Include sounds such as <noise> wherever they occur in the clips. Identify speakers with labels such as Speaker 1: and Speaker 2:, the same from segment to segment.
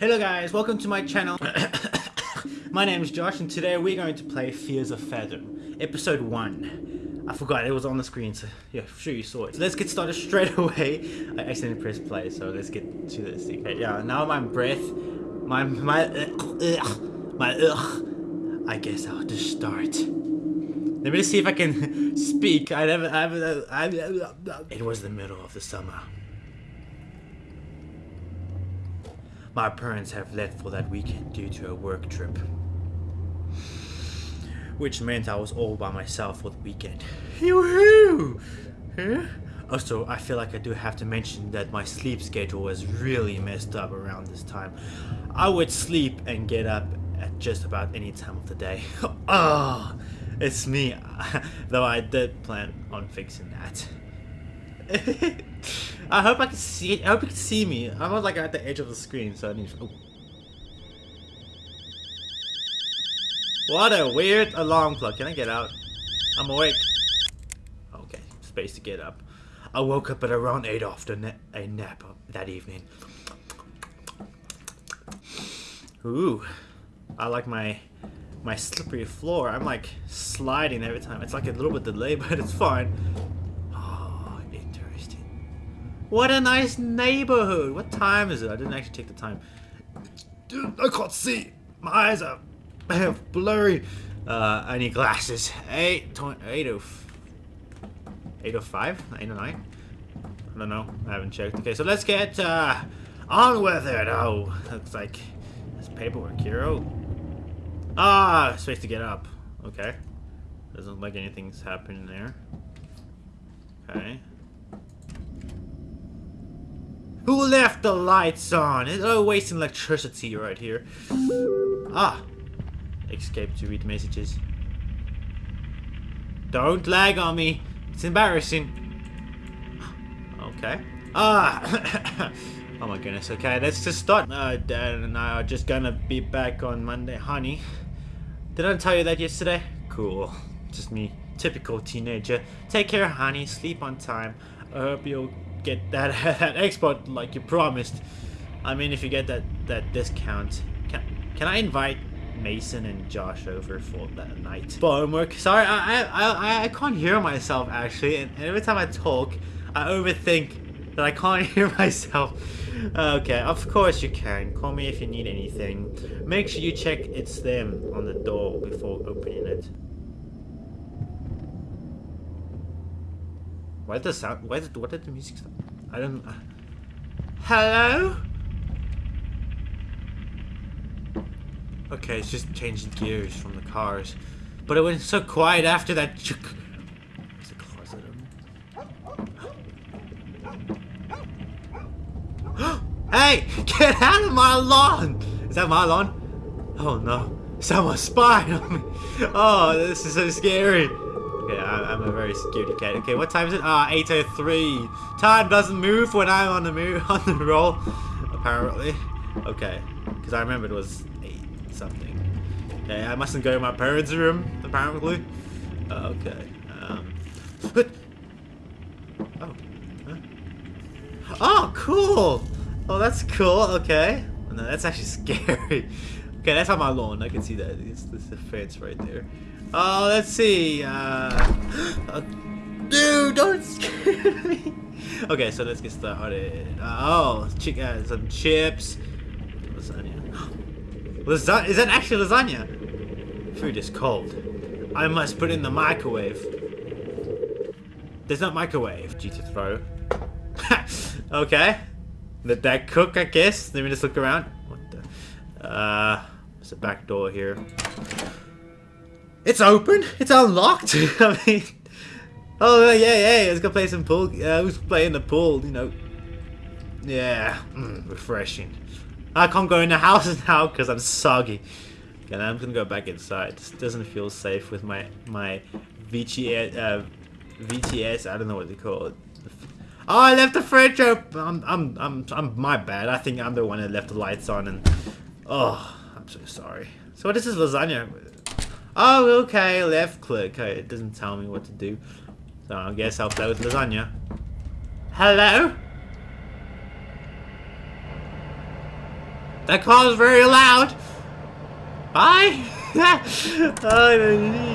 Speaker 1: Hello guys, welcome to my channel. <coughs> my name is Josh and today we're going to play Fears to Fathom, episode 1. I forgot, it was on the screen, so yeah, I'm sure you saw it. So let's get started straight <laughs> away. I accidentally pressed play, so let's get to this. Okay, yeah, now my breath, my, my, <coughs> my, ugh. <coughs> I guess I'll just start. Let me just see if I can <laughs> speak. I never, I, I, I, it was the middle of the summer. My parents have left for that weekend due to a work trip. Which meant I was all by myself for the weekend. Yoo-hoo! Huh? Also, I feel like I do have to mention that my sleep schedule was really messed up around this time. I would sleep and get up at just about any time of the day. oh, <laughs> it's me. <laughs> Though I did plan on fixing that. <laughs> <laughs> I hope I can see. I hope you can see me. I'm like at the edge of the screen, so I need. Oh. What a weird alarm clock. Can I get out? I'm awake. Okay, space to get up. I woke up at around 8 after na a nap that evening. Ooh, I like my my slippery floor. I'm like sliding every time. It's like a little bit delayed, <laughs> but it's fine. What a nice neighborhood. What time is it? I didn't actually take the time. Dude, I can't see. My eyes are blurry. Uh, I need glasses. 8, 805? 809? I don't know. I haven't checked. Okay, so let's get uh, on with it. Oh, looks like there's paperwork here. Oh. Ah, space to get up. Okay. Doesn't look like anything's happening there. Okay. Who left the lights on? It's oh, wasting electricity right here. Ah. Escape to read messages. Don't lag on me. It's embarrassing. Okay. Ah. <coughs> oh my goodness. Okay, let's just start. Uh, Dad and I are just gonna be back on Monday. Honey, did I tell you that yesterday? Cool. Just me. Typical teenager. Take care, honey. Sleep on time. I hope you'll get that, <laughs> that export like you promised. I mean, if you get that, that discount. Can, can I invite Mason and Josh over for that night? For homework? Sorry, I, I, I, I can't hear myself, actually. And every time I talk, I overthink that I can't <laughs> hear myself. Okay, of course you can. Call me if you need anything. Make sure you check it's them on the door before opening it. Why did the sound? Why did what did the music stop? I don't. Uh, hello. Okay, it's just changing gears from the cars, but it went so quiet after that. There's a closet. <gasps> hey, get out of my lawn! Is that my lawn? Oh no, someone's spying on me. Oh, this is so scary. Okay, I, am a very scaredy cat. Okay, what time is it? Ah, 8:03. Time doesn't move when I'm on the move <laughs> on the roll. Apparently. Okay, because I remember it was eight something. Okay, I mustn't go to my parents' room. Apparently. Uh, okay. Um. <gasps> Oh. Huh? Oh, cool. Oh, that's cool. Okay. No, that's actually <laughs> scary. Okay, that's on my lawn. I can see that. It's, it's the fence right there. Oh, let's see. Uh, <gasps> uh, dude, don't scare <laughs> me. Okay, so let's get started. Uh, oh, chick uh, some chips. Lasagna. <gasps> Lasagna? Is that actually lasagna? Food is cold. I must put in the microwave. There's no microwave. G to throw. <laughs> okay. Let that cook, I guess. Let me just look around. What the? Uh, there's a back door here. It's open. It's unlocked. <laughs> I mean, oh yeah, yeah. Let's go play some pool. Uh, who's playing the pool? You know. Yeah, mm, refreshing. I can't go in the house <laughs> now because I'm soggy. Okay, I'm gonna go back inside. This doesn't feel safe with my my VTS. Uh, VTS. I don't know what they call it. Oh, I left the fridge open. I'm, I'm, I'm, I'm my bad. I think I'm the one that left the lights on and. Oh, I'm so sorry. So what is this lasagna? Oh, okay, left click. Okay, it doesn't tell me what to do. So I guess I'll play with lasagna. Hello? That car is very loud. Bye. <laughs> oh,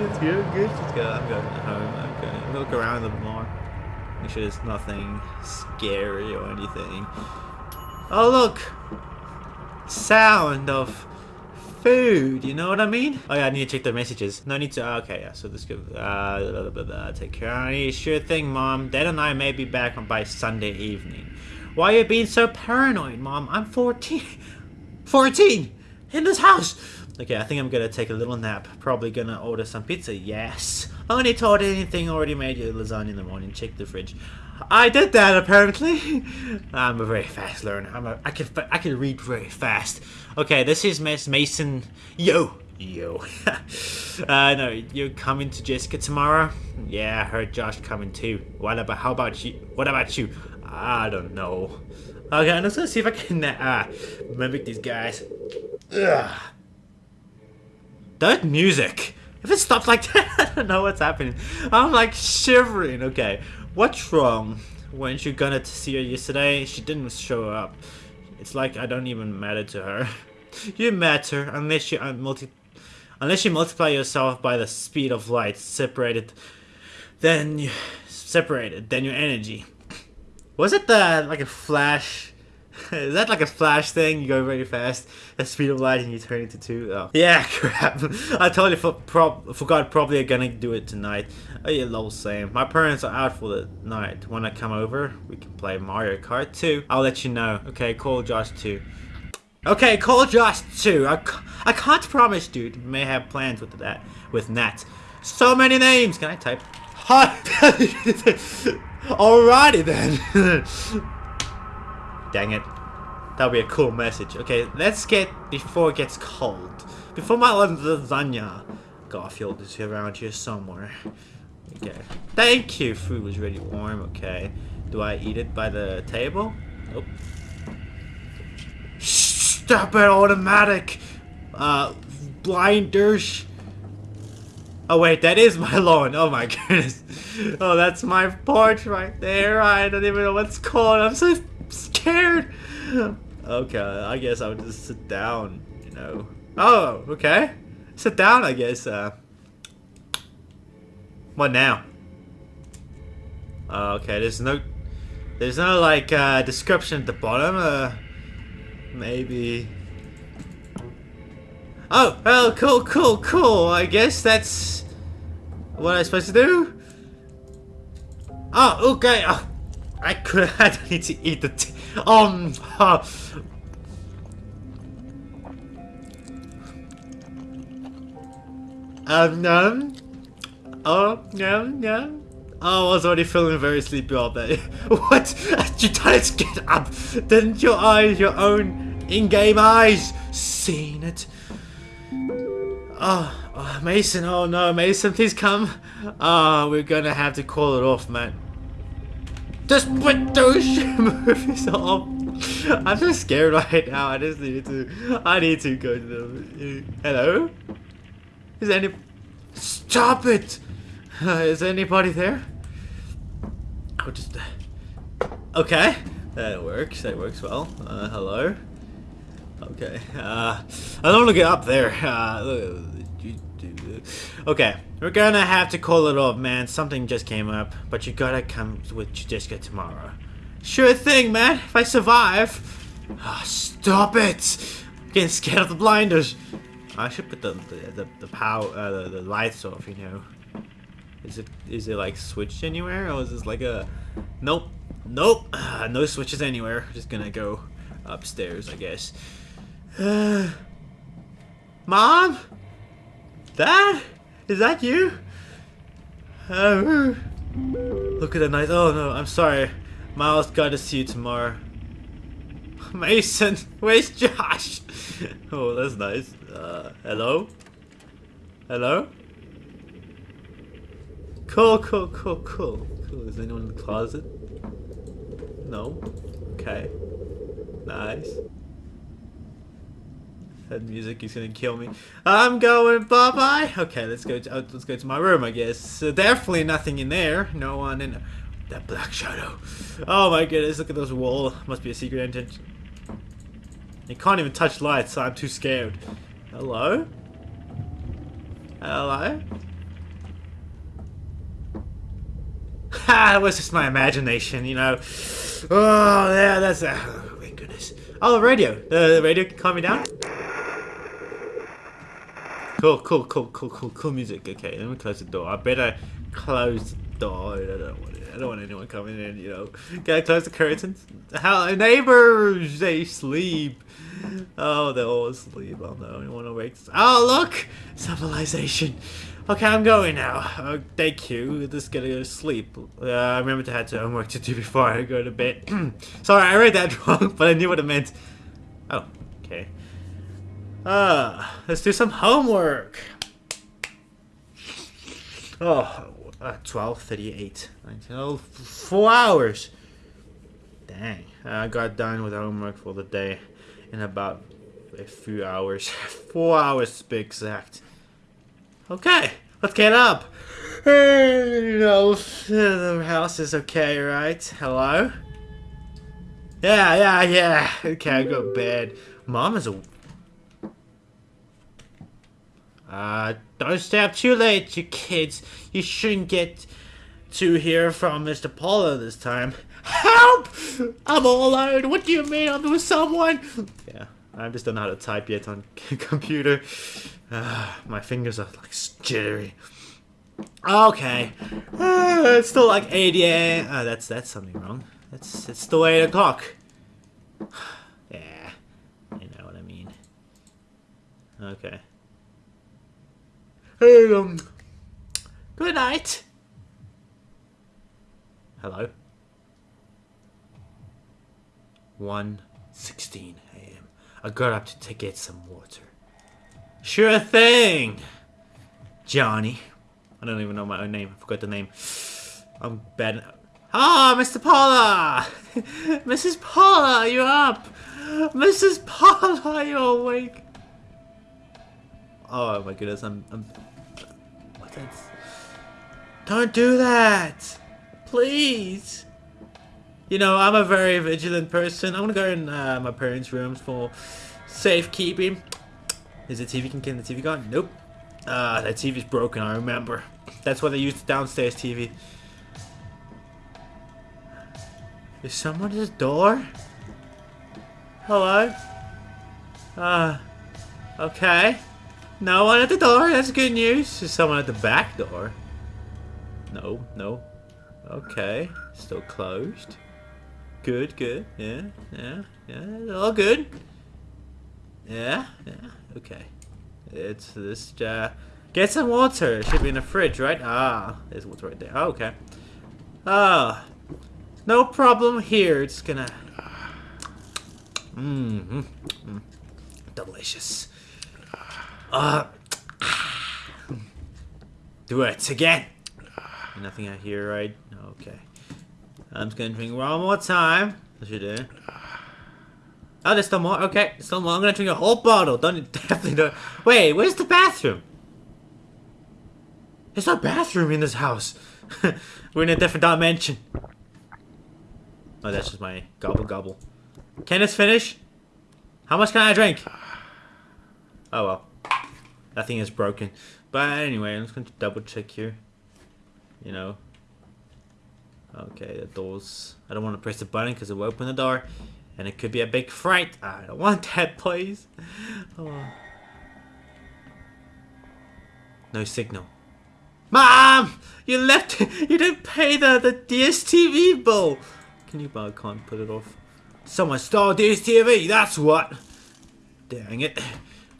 Speaker 1: let's go. Good. Let's go. I'm going home. I'm going to look around a little more. Make sure there's nothing scary or anything. Oh, look. Sound of food, you know what I mean? Oh yeah, I need to check the messages. No need to, uh, okay, yeah, so this could, uh, take care. I sure thing, Mom. Dad and I may be back by Sunday evening. Why are you being so paranoid, Mom? I'm 14. <laughs> 14! In this house! Okay, I think I'm gonna take a little nap. Probably gonna order some pizza. Yes. Only told anything already made you lasagna in the morning. Check the fridge. I did that apparently. <laughs> I'm a very fast learner. I'm a, I can I can read very fast. Okay, this is Miss Mason. Yo, yo. <laughs> uh, no, you're coming to Jessica tomorrow? Yeah, I heard Josh coming too. What about? How about you? What about you? I don't know. Okay, I'm just gonna see if I can uh, mimic these guys. Ugh. That music. If it stops like <laughs> that, I don't know what's happening. I'm like shivering. Okay, what's wrong? When you gonna see her yesterday, she didn't show up. It's like I don't even matter to her. <laughs> you matter unless you uh, multi, unless you multiply yourself by the speed of light, separated. Then you separated. Then your energy. Was it the like a flash? <laughs> Is that like a flash thing? You go very fast, the speed of light, and you turn into two? Oh. Yeah, <laughs> crap. I totally for prob forgot probably gonna do it tonight. Oh yeah, lol, same. My parents are out for the night. When I come over, we can play Mario Kart 2. I'll let you know. Okay, call Josh 2. Okay, call Josh 2. I, I can't promise, dude. May have plans with that, with Nat. So many names! Can I type? Hi! <laughs> Alrighty then. Dang it. That'll be a cool message. Okay, let's get before it gets cold. Before my lasagna. Garfield is around here somewhere. Okay. Thank you. Food was really warm. Okay. Do I eat it by the table? Nope. Stop it, automatic! Uh, blinders. Oh wait, that is my <laughs> lawn. Oh my <laughs> goodness. Oh, that's my porch right there. I don't even know what's called. I'm so. <laughs> Okay, I guess I would just sit down, you know. Oh, okay. Sit down, I guess. Uh, what now? Uh, okay, there's no, there's no like uh, description at the bottom. Uh, maybe. Oh, well, cool, cool, cool. I guess that's what I'm supposed to do. Oh, okay. Oh, I could. <laughs> I don't need to eat the. Um. Uh, um. Num. Oh, no, no. Oh, I was already feeling very sleepy all day. <laughs> what? <laughs> You didn't get up. Didn't your eyes, your own in-game eyes, seen it? Oh, oh, Mason. Oh no, Mason, please come. Oh, we're gonna have to call it off, man. Just put those <laughs> movies off. I'm so scared right now. I just need to. I need to go to the. Hello? Is any? Stop it! Uh, <laughs> is anybody there? I'll just. Okay, that works. That works well. Uh, hello. Okay. Uh, I don't want to get up there. Uh, okay, we're gonna have to call it off, man. Something just came up, but you gotta come with Jessica tomorrow. Sure thing, man. If I survive. Oh, stop it! I'm getting scared of the blinders. I should put the the the, the power uh, the, the lights off. You know. Is it is it like switched anywhere, or is this like a? Nope. Nope. Uh, <sighs> no switches anywhere. Just gonna go upstairs, I guess. Uh, <sighs> Mom? Dad? Is that you? Oh, look at the night. Oh no, I'm sorry. Miles got to see you tomorrow. <laughs> Mason, where's Josh? <laughs> oh, that's nice. Uh, hello? Hello? Cool, cool, cool, cool. Cool. Is anyone in the closet? No? Okay. Nice. That music is gonna kill me. I'm going bye bye. Okay, let's go. To, uh, let's go to my room. I guess. So definitely nothing in there. No one in. That black shadow. Oh my goodness! Look at those wall. Must be a secret entrance. You can't even touch lights, so I'm too scared. Hello? Hello? <laughs> Ha! It was just my imagination, you know. Oh, yeah, that's. a... oh, my goodness. Oh, the radio. The radio can calm me down? Cool, cool, cool, cool, cool, cool music. Okay, let me close the door. I better close the door. I don't want, it. I don't want anyone coming in, you know. I close the curtains? How neighbors, they sleep. Oh, they're all asleep. Oh no, I want to wake. Oh, look! Civilization. Okay, I'm going now. Uh, thank you. Just gonna go to sleep. Uh, I remember to have some homework to do before I go to bed. <clears throat> Sorry, I read that <laughs> wrong, but I knew what it meant. Oh, okay. Uh, let's do some homework. Oh, uh, 12, 38, 19, oh, four hours. Dang, I got done with homework for the day in about a few hours. <laughs> four hours to be exact. Okay, let's get up. You know, the house is okay, right? Hello? Yeah, yeah, yeah. Okay, I go to bed. Mom is a... Uh, don't stay up too late, you kids. You shouldn't get to hear from Mr. Paula this time. Help! I'm all alone. What do you mean I'm with someone? Yeah, I just don't know how to type yet on <laughs> computer. Uh, my fingers are like jittery. Okay, uh, it's still like 8 a.m. Uh, that's that's something wrong. It's it's still 8 o'clock. <sighs> yeah, you know what I mean. Okay. Hey, um, good night. Hello. 1.16 a.m. I got up to get some water. Sure thing, Johnny. I don't even know my own name. I forgot the name. I'm bad. Ah, oh, Mr. Paula! <laughs> Mrs. Paula, are you up? Mrs. Paula, are you awake? Oh my goodness, I'm... I'm what that's... Don't do that! Please! You know, I'm a very vigilant person. I'm gonna go in uh, my parents' rooms for safekeeping. Is the TV can get the TV gone? Nope. Ah, uh, that TV's broken, I remember. That's why they used the downstairs TV. Is someone at the door? Hello? Uh, okay. No one at the door, that's good news. Is someone at the back door? No, no. Okay, still closed. Good, good. Yeah, yeah, yeah. All good. Yeah, yeah. Okay. It's this. Uh, get some water. It should be in the fridge, right? Ah, there's water right there. Oh, okay. Ah, no problem here. It's gonna. Mmm, mm, delicious. Uh, do it again. Nothing out here, right? Okay. I'm just gonna drink one more time. What you do? Oh, there's still more. Okay, still more. I'm gonna drink a whole bottle. Don't <laughs> definitely don't. Wait, where's the bathroom? There's no bathroom in this house. <laughs> We're in a different dimension. Oh, that's just my gobble gobble. Can this finish? How much can I drink? Oh well. That thing is broken. But anyway, I'm just going to double check here. You know, Okay, the doors. I don't want to press the button because it will open the door. And it could be a big fright. I don't want <laughs> that, please. Oh. No signal. Mom! You left <laughs> You didn't pay the, the DSTV bill! Can you I can't put it off. Someone stole DSTV, that's what! Dang it.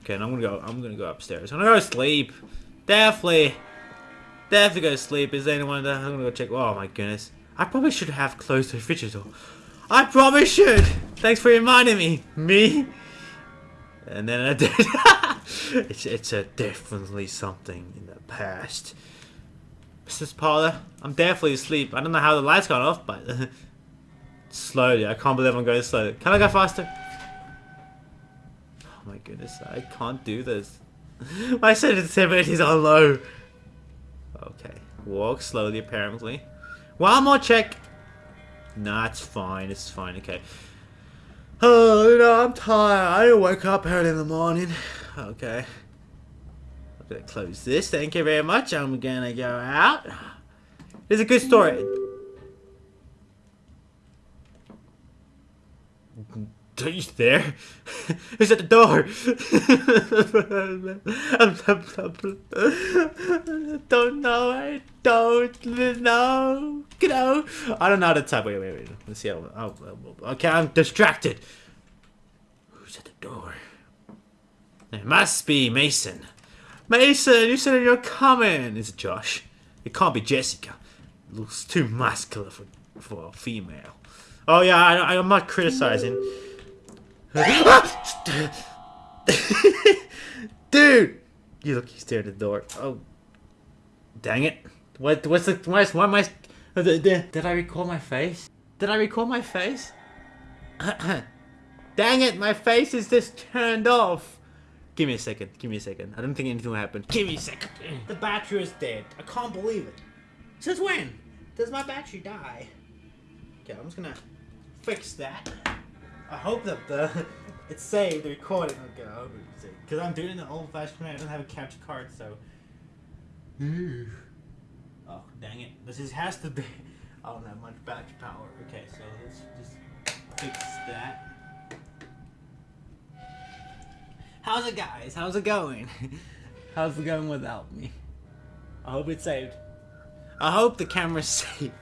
Speaker 1: Okay, I'm gonna go I'm gonna go upstairs. I'm gonna go to sleep. Definitely. Definitely go to sleep. Is anyone there? I'm gonna go check. Oh my goodness. I probably should have closed the fridge door. I probably should. Thanks for reminding me. Me? And then I did. <laughs> it's it's a definitely something in the past. Mrs. Paula, I'm definitely asleep. I don't know how the lights got off, but <laughs> slowly. I can't believe I'm going slow. Can I go faster? My goodness, I can't do this. <laughs> My sensitivity is on low. Okay, walk slowly apparently. One more check. Nah, it's fine. It's fine. Okay. Oh, you know, I'm tired. I didn't wake up early in the morning. Okay. I'm gonna close this. Thank you very much. I'm gonna go out. It's a good story. He's there. <laughs> Who's at the door. <laughs> don't know. I don't know. You know. I don't know how to type. Wait, wait, wait. Let's see. How, oh, okay, I'm distracted. Who's at the door? It must be Mason. Mason, you said you're coming. Is it Josh? It can't be Jessica. Looks too muscular for, for a female. Oh yeah, I, I'm not criticizing. <laughs> Dude! You look, he stared at the door. Oh. Dang it. What, what's the, why, why am I, uh, did I record my face? Did I record my face? <clears throat> Dang it, my face is just turned off. Give me a second, give me a second. I don't think anything will happen. Give me a second. The battery is dead. I can't believe it. Since when does my battery die? Okay, I'm just gonna fix that. I hope that the <laughs> it's saved, the recording. Okay, I hope it's saved. Because I'm doing the old fashioned way. I don't have a capture card, so. <sighs> oh, dang it. This is, has to be. <laughs> I don't have much battery power. Okay, so let's just fix that. How's it, guys? How's it going? <laughs> How's it going without me? I hope it's saved. I hope the camera's saved.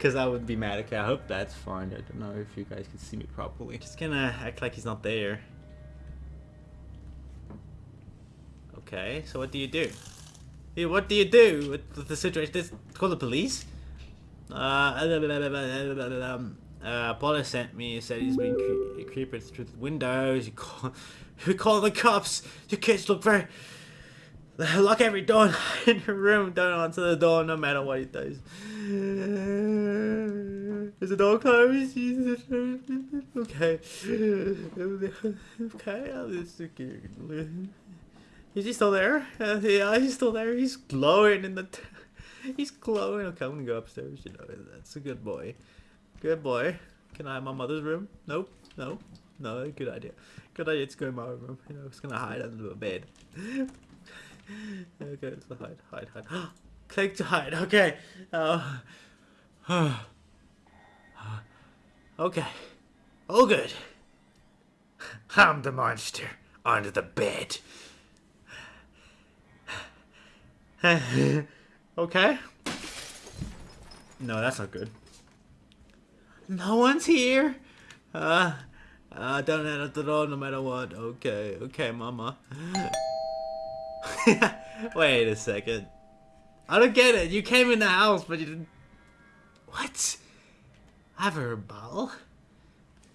Speaker 1: Because I would be mad. Okay, I hope that's fine. I don't know if you guys can see me properly. Just gonna act like he's not there. Okay, so what do you do? Yeah, what do you do with the situation? This call the police? Uh, um, uh, Paula sent me, said he's been cre creeping through the windows. You call, <laughs> you call the cops. Your kids look very Lock every door <laughs> in your room. Don't answer the door no matter what he does. Is the door closed? Okay. Okay, just Is he still there? Uh, yeah, he's still there. He's glowing in the... he's glowing. Okay, I'm gonna go upstairs. You know, that's a good boy. Good boy. Can I have my mother's room? Nope. No. No, good idea. Good idea to go in my room. You know, it's gonna hide under the bed. okay, so hide, hide, hide. Click to hide. Okay. Uh, okay. All good. I'm the monster under the bed. <laughs> okay. No, that's not good. No one's here. Uh, uh, don't enter the door no matter what. Okay, okay, mama. <laughs> Wait a second. I don't get it. You came in the house, but you didn't... What? I have a bottle?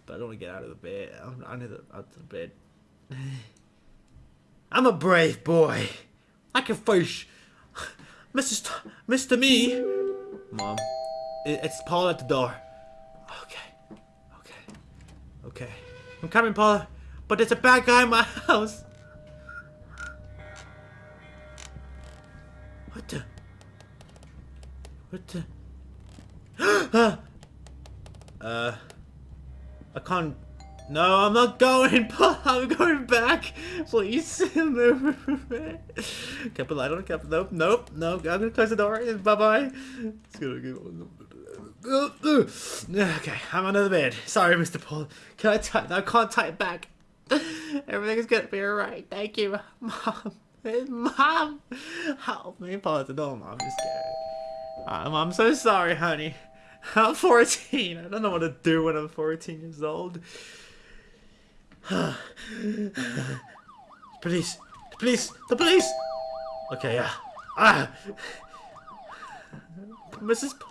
Speaker 1: But I don't want to get out of the bed. I'm under the, out of the bed. <sighs> I'm a brave boy. I can face Mrs. T Mr. Me. Mom, it's Paul at the door. Okay, okay, okay. I'm coming, Paula. But there's a bad guy in my house. What the? What the? <gasps> Ah! Uh, I can't. No, I'm not going. <laughs> I'm going back. Please <laughs> move. Can't put light on. Can't. Nope. Nope. Nope. I'm gonna close the door. Bye bye. It's gonna go. <sighs> Okay, I'm under the bed. Sorry, Mr. Paul. Can I tie? I can't it back. <laughs> Everything's gonna be alright. Thank you, Mom. Mom, help me. Paul the door. Mom, I'm just scared. I'm so sorry, honey. <laughs> I'm 14. I don't know what to do when I'm 14 years old. <sighs> police. The police. The police. Okay, yeah. Ah. Mrs. P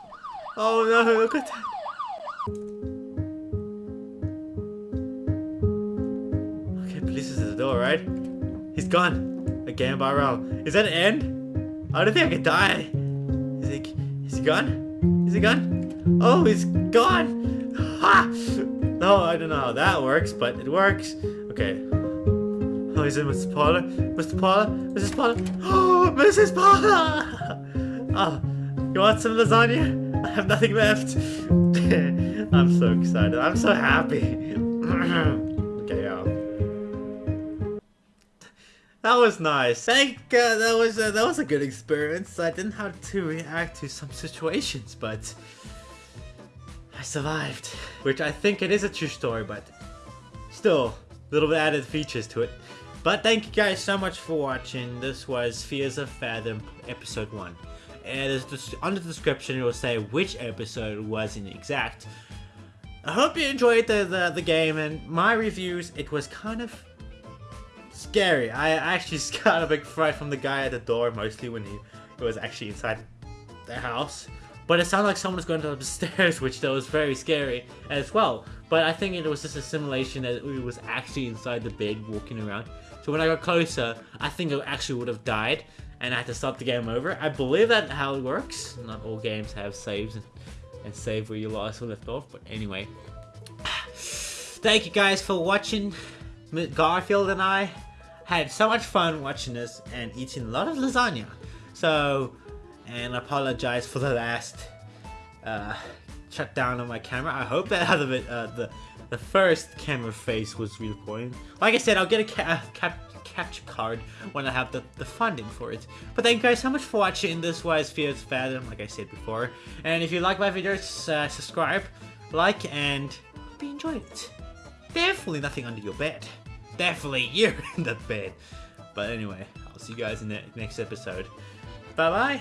Speaker 1: oh no, look at that. Okay, police is at the door, right? He's gone. Again, Barrel. Is that an end? I don't think I can die. Is he, is he gone? Is he gone? Oh, he's gone! Ha! No, I don't know how that works, but it works. Okay. Oh, he's in Mr. Paula. Mr. Paula? Mrs. Paula? Oh, Mrs. Paula! <laughs> Oh, you want some lasagna? I have nothing left. <laughs> I'm so excited. I'm so happy. <clears throat> okay, yeah. That was nice. Thank God that was that was a good experience. I didn't have to react to some situations, but survived. Which I think it is a true story, but still, little bit added features to it. But thank you guys so much for watching. This was Fears to Fathom episode 1. And under the description it will say which episode was in exact. I hope you enjoyed the, the, the game and my reviews, it was kind of scary. I actually <laughs> got a big fright from the guy at the door, mostly when he, he was actually inside the house. But it sounded like someone was going up the <laughs> stairs, which that was very scary as well. But I think it was just a simulation that we was actually inside the bed walking around. So when I got closer, I think I actually would have died and I had to start the game over. I believe that how it works. Not all games have saves and, save where you lost or left off. But anyway, <sighs> thank you guys for watching. Garfield and I had so much fun watching this and eating a lot of lasagna. So, and apologize for the last uh, shutdown on my camera. I hope that other uh, the the first camera face was recording. Like I said, I'll get a ca cap capture card when I have the, the funding for it. But thank you guys so much for watching. This was Fears Fathom, like I said before. And if you like my videos, uh, subscribe, like, and hope you enjoyed it. Definitely nothing under your bed. Definitely <laughs> you're in the bed. But anyway, I'll see you guys in the next episode. Bye-bye.